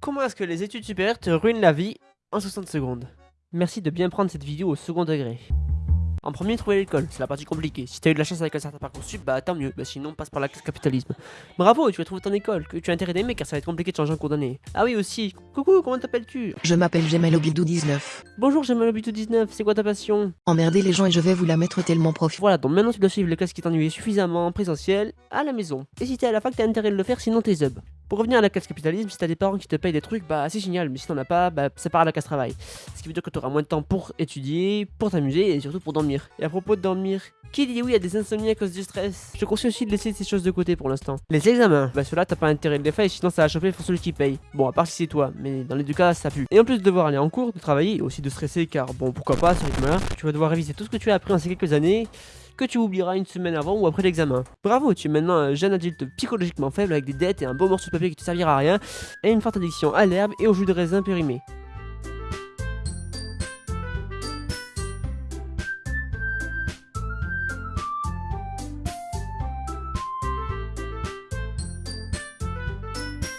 Comment est-ce que les études supérieures te ruinent la vie en 60 secondes? Merci de bien prendre cette vidéo au second degré. En premier, trouver l'école, c'est la partie compliquée. Si t'as eu de la chance avec un certain parcours sup, bah tant mieux, bah sinon passe par la classe capitalisme. Bravo, tu vas trouver ton école, que tu as intérêt d'aimer car ça va être compliqué de changer en cours d'année. Ah oui aussi, coucou, comment t'appelles-tu? Je m'appelle Gemel Obidou 19. Bonjour, l'habitude 19, c'est quoi ta passion? Emmerder les gens et je vais vous la mettre tellement profit. Voilà, donc maintenant tu dois suivre les classes qui t'ennuient suffisamment en présentiel à la maison. Et si t'es à la fac, t'as intérêt de le faire, sinon t'es zub. Pour revenir à la classe capitalisme, si t'as des parents qui te payent des trucs, bah c'est génial, mais si t'en as pas, bah ça part à la classe travail. Ce qui veut dire que t'auras moins de temps pour étudier, pour t'amuser et surtout pour dormir. Et à propos de dormir, qui dit oui à des insomnies à cause du stress? Je conseille aussi de laisser ces choses de côté pour l'instant. Les examens, bah ceux-là t'as pas intérêt de les faire, sinon ça va chauffer pour celui qui paye. Bon, à part si c'est toi, mais dans les deux cas ça pue. Et en plus de devoir aller en cours, de travailler et aussi de stresser, car bon, pourquoi pas, ce rythme-là, tu vas devoir réviser tout ce que tu as appris en ces quelques années que tu oublieras une semaine avant ou après l'examen. Bravo, tu es maintenant un jeune adulte psychologiquement faible avec des dettes et un beau morceau de papier qui te servira à rien, et une forte addiction à l'herbe et au jus de raisin périmé.